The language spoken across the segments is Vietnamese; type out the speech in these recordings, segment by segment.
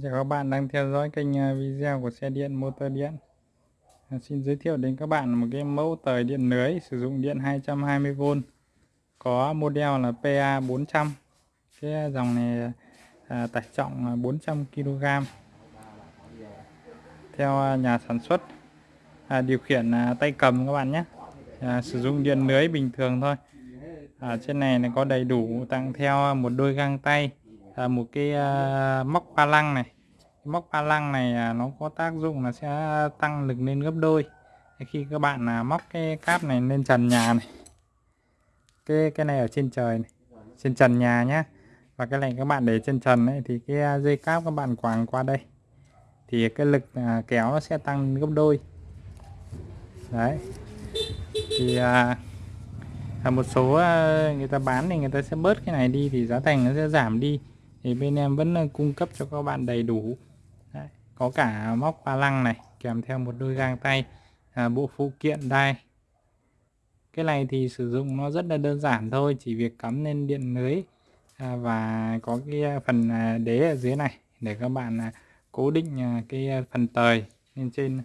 Xin chào các bạn đang theo dõi kênh à, video của xe điện motor điện. À, Xin giới thiệu đến các bạn một cái mẫu tời điện lưới sử dụng điện 220V có model là PA400 cái dòng này à, tải trọng 400kg theo à, nhà sản xuất à, điều khiển à, tay cầm các bạn nhé. À, sử dụng điện lưới bình thường thôi. À, trên này này có đầy đủ tặng theo một đôi găng tay à, một cái à, móc ba lăng này móc ba lăng này à, nó có tác dụng là sẽ tăng lực lên gấp đôi. Khi các bạn là móc cái cáp này lên trần nhà này cái cái này ở trên trời này trên trần nhà nhá. Và cái này các bạn để trên trần ấy thì cái à, dây cáp các bạn quàng qua đây thì cái lực à, kéo nó sẽ tăng gấp đôi. Đấy. Thì à, một số người ta bán thì người ta sẽ bớt cái này đi thì giá thành nó sẽ giảm đi. Thì bên em vẫn cung cấp cho các bạn đầy đủ có cả móc ba lăng này kèm theo một đôi găng tay à, bộ phụ kiện đai. Cái này thì sử dụng nó rất là đơn giản thôi chỉ việc cắm lên điện lưới à, và có cái phần à, đế ở dưới này để các bạn à, cố định à, cái phần tời lên trên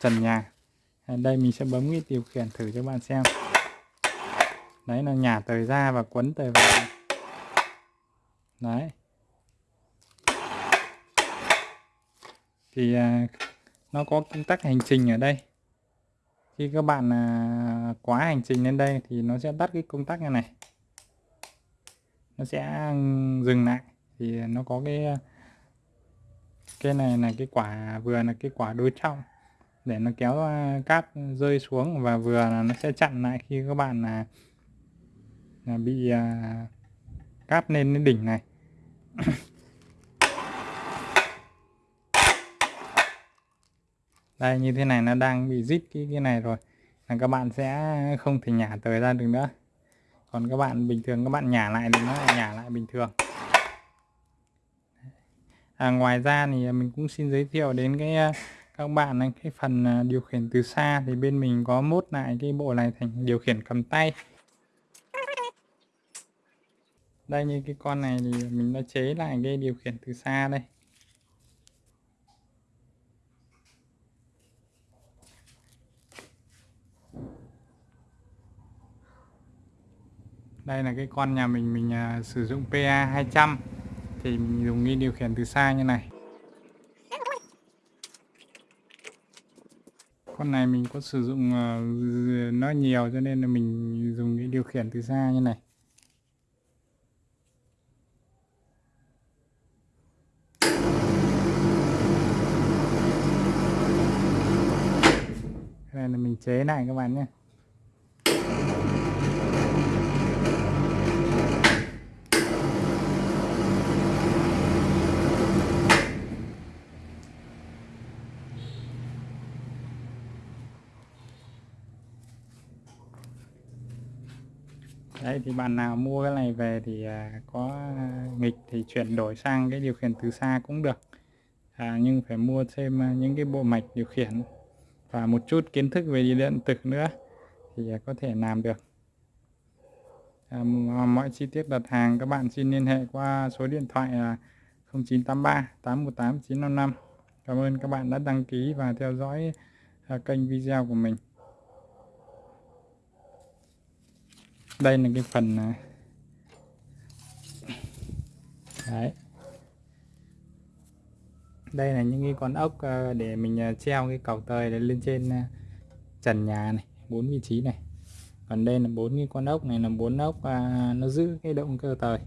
trần nhà. À, đây mình sẽ bấm cái điều khiển thử cho bạn xem. Đấy là nhả tời ra và quấn tời vào. Đấy. Thì à, nó có công tắc hành trình ở đây. Khi các bạn à, quá hành trình lên đây thì nó sẽ tắt cái công tắc này này. Nó sẽ à, dừng lại. Thì nó có cái à, cái này là cái quả vừa là cái quả đối trọng để nó kéo à, cáp rơi xuống và vừa là nó sẽ chặn lại khi các bạn là, là bị à, cáp lên đến đỉnh này. Đây như thế này nó đang bị rít cái cái này rồi. Là các bạn sẽ không thể nhả tới ra được nữa. Còn các bạn bình thường các bạn nhả lại thì nó lại nhả lại bình thường. À, ngoài ra thì mình cũng xin giới thiệu đến cái ờ, các bạn ờ, cái phần ờ, điều khiển từ xa. Thì bên mình có mốt lại cái bộ này thành điều khiển cầm tay. Đây như cái con này thì mình đã chế lại cái điều khiển từ xa đây. Đây là cái con nhà mình mình uh, sử dụng PA 200 thì mình dùng cái điều khiển từ xa như này. Con này mình có sử dụng uh, nó nhiều cho nên là mình dùng cái điều khiển từ xa như này. Cái này là mình chế lại các bạn nhé. Đấy thì bạn nào mua cái này về thì à, có nghịch thì chuyển đổi sang cái điều khiển từ xa cũng được. À, nhưng phải mua thêm à, những cái bộ mạch điều khiển và một chút kiến thức về điện tử nữa thì à, có thể làm được. À, mọi chi tiết đặt hàng các bạn xin liên hệ qua số điện thoại là 0983 818 955 Cảm ơn các bạn đã đăng ký và theo dõi à, kênh video của mình. Đây là cái phần à, đấy. Đây là những cái con ốc à, để mình à, treo cái cầu tời lên trên trần nhà này, bốn vị trí này. Còn đây là bốn cái con ốc này, là bốn ốc nó giữ cái động cơ tời.